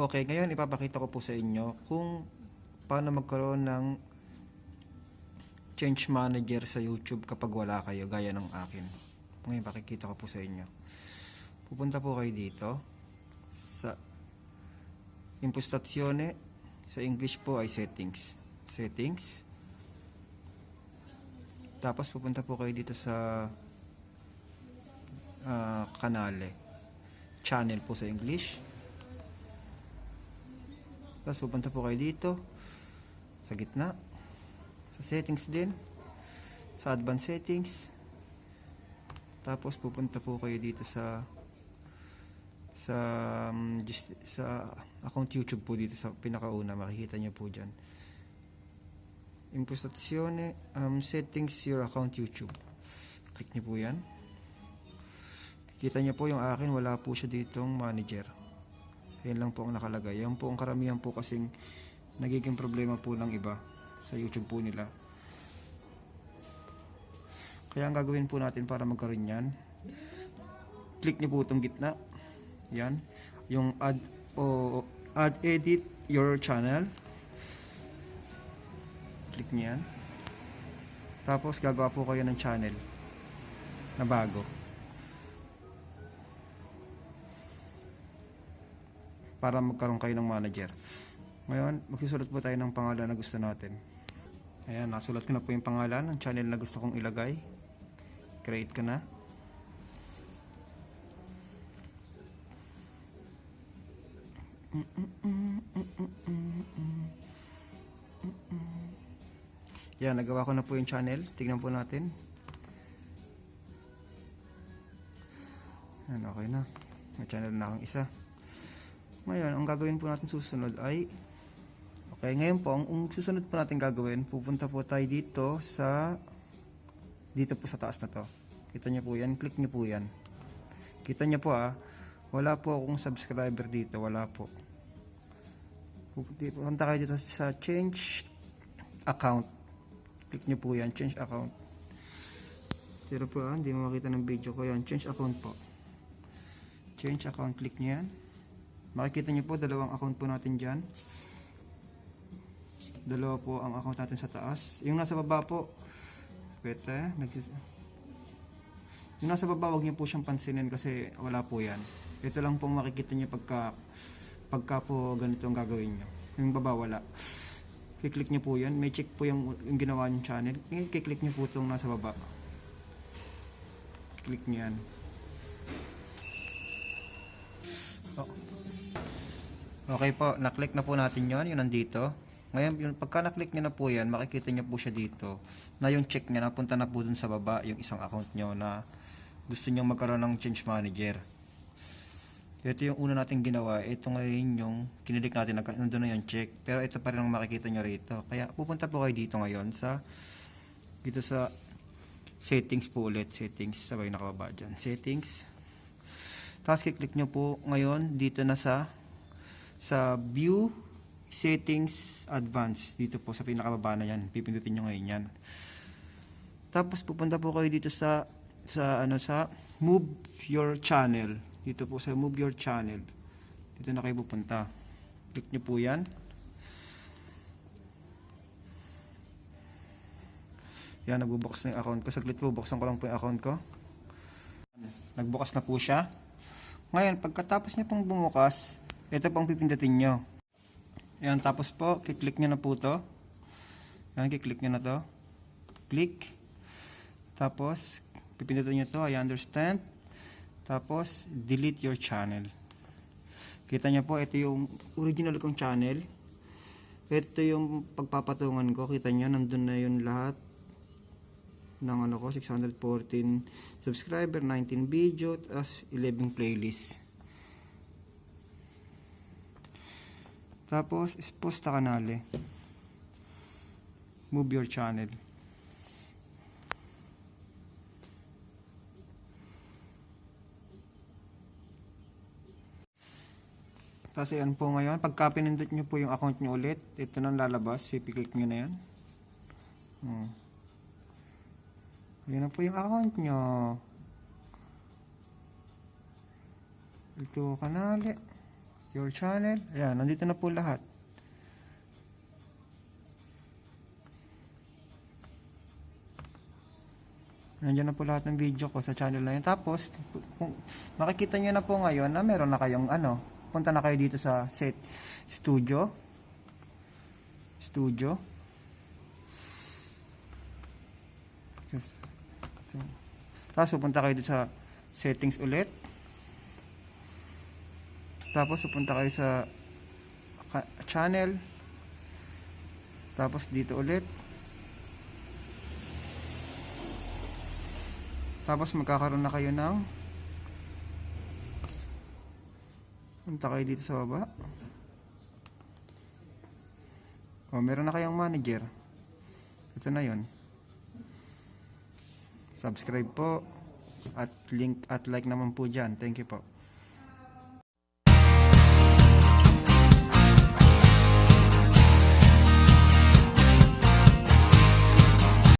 Okay, ngayon ipapakita ko po sa inyo kung paano magkaroon ng change manager sa YouTube kapag wala kayo gaya ng akin. Ngayon pakikita ko po sa inyo. Pupunta po kayo dito sa impostazione sa English po ay settings. Settings. Tapos pupunta po kayo dito sa ah, kanale. Channel po sa English. Tapos pupunta po kayo dito sa gitna. Sa settings din. Sa advanced settings. Tapos pupunta po kayo dito sa sa um, just, sa account YouTube po dito sa pinakauna makikita niyo po diyan. Impostazione um, settings your account YouTube. Click niyo po 'yan. Kita niyo po yung akin wala po siya ditong manager. Yan lang po ang nakalagay. Yan po ang karamihan po kasing nagiging problema po ng iba sa YouTube po nila. Kaya ang gagawin po natin para magkaroon yan, click niyo po itong gitna. Yan. Yung add o add edit your channel. Click niyo yan. Tapos gagawa po kayo ng channel na bago. Para magkaroon kayo ng manager. Ngayon, magsusulat po tayo ng pangalan na gusto natin. Ayan, nasulat ko na po yung pangalan ng channel na gusto kong ilagay. Create ko na. Yan, nagawa ko na po yung channel. Tignan po natin. Yan, okay na. May channel na akong isa. Ngayon, ang gagawin po natin susunod ay Okay, ngayon po, ang, susunod po natin gagawin, pupunta po tayo dito sa dito po sa taas na to. Kita niyo po yan, click niyo po yan. Kita niyo po ah, wala po akong subscriber dito, wala po. Pupunta punta kayo dito sa change account. Click niyo po yan, change account. Pero po ah, hindi mo makita ng video ko yan, change account po. Change account, click niyo yan. Makikita niyo po, dalawang account po natin dyan. Dalawa po ang account natin sa taas. Yung nasa baba po, pwede, nagsis... Yung nasa baba, wag niyo po siyang pansinin kasi wala po yan. Ito lang po makikita niyo pagka, pagka po ganito ang gagawin niyo. Yung baba, wala. Kiklik niyo po yan. May check po yung, yung ginawa niyong channel. Kiklik niyo po itong nasa baba. Click niyo yan. Okay po, naklik na po natin yon yun nandito. Ngayon, yung pagka naklik nyo na po yan, makikita nyo po siya dito na yung check niya napunta na po dun sa baba yung isang account nyo na gusto nyo magkaroon ng change manager. Ito yung una natin ginawa. Ito ngayon yung kinilik natin, nandun na yung check. Pero ito pa rin ang makikita nyo rito. Kaya pupunta po kayo dito ngayon sa dito sa settings po ulit. Settings, sabay nakababa dyan. Settings. Tapos kiklik nyo po ngayon dito na sa sa view settings advanced dito po sa pinakababa na yan. Pipindutin nyo ngayon yan. Tapos pupunta po kayo dito sa sa ano sa move your channel. Dito po sa move your channel. Dito na kayo pupunta. Click nyo po yan. Yan nagbubukas na yung account ko. Saglit po buksan ko lang po yung account ko. Nagbukas na po siya. Ngayon pagkatapos niya pong bumukas ito pong pipindutin nyo Ayan, tapos po, kiklik nyo na po to. Ayan, kiklik nyo na to. Click. Tapos, pipindutin nyo to, I understand. Tapos, delete your channel. Kita nyo po, ito yung original kong channel. Ito yung pagpapatungan ko. Kita nyo, nandun na yun lahat ng ano ko, 614 subscriber, 19 video, as 11 playlist. Tapos, sposta kanale. Move your channel. Tapos yan po ngayon, pagka pinindot nyo po yung account nyo ulit, ito nang lalabas, pipiklik nyo na yan. Hmm. Yan na po yung account nyo. Ito kanale. Your channel. Ayan, nandito na po lahat. Nandiyan na po lahat ng video ko sa channel na yun. Tapos, kung makikita nyo na po ngayon na meron na kayong ano, punta na kayo dito sa set studio. Studio. Yes. So, tapos pupunta kayo dito sa settings ulit. Tapos pupunta kayo sa channel. Tapos dito ulit. Tapos magkakaroon na kayo ng Punta kayo dito sa baba. O, meron na kayong manager. Ito na yon. Subscribe po. At link at like naman po dyan. Thank you po.